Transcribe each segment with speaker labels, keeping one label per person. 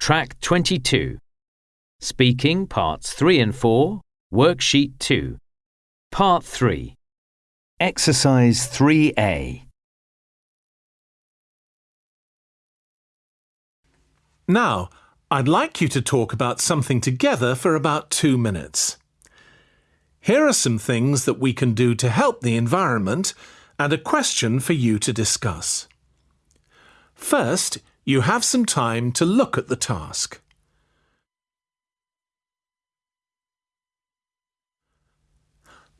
Speaker 1: Track 22. Speaking Parts 3 and 4, Worksheet 2. Part 3. Exercise 3A.
Speaker 2: Now, I'd like you to talk about something together for about two minutes. Here are some things that we can do to help the environment and a question for you to discuss. First, you have some time to look at the task.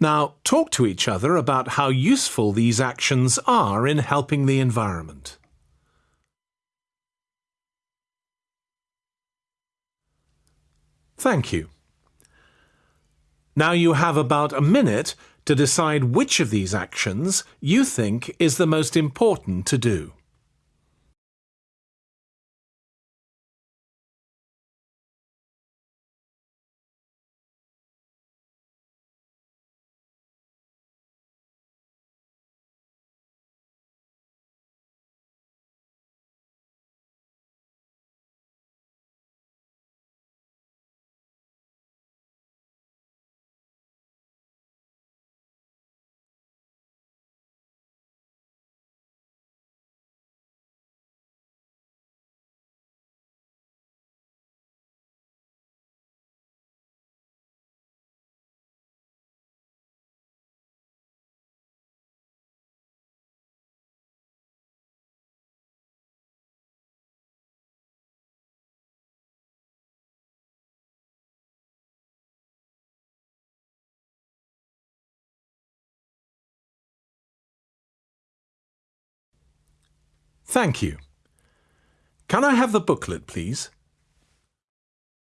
Speaker 2: Now, talk to each other about how useful these actions are in helping the environment. Thank you. Now you have about a minute to decide which of these actions you think is the most important to do. Thank you. Can I have the booklet, please?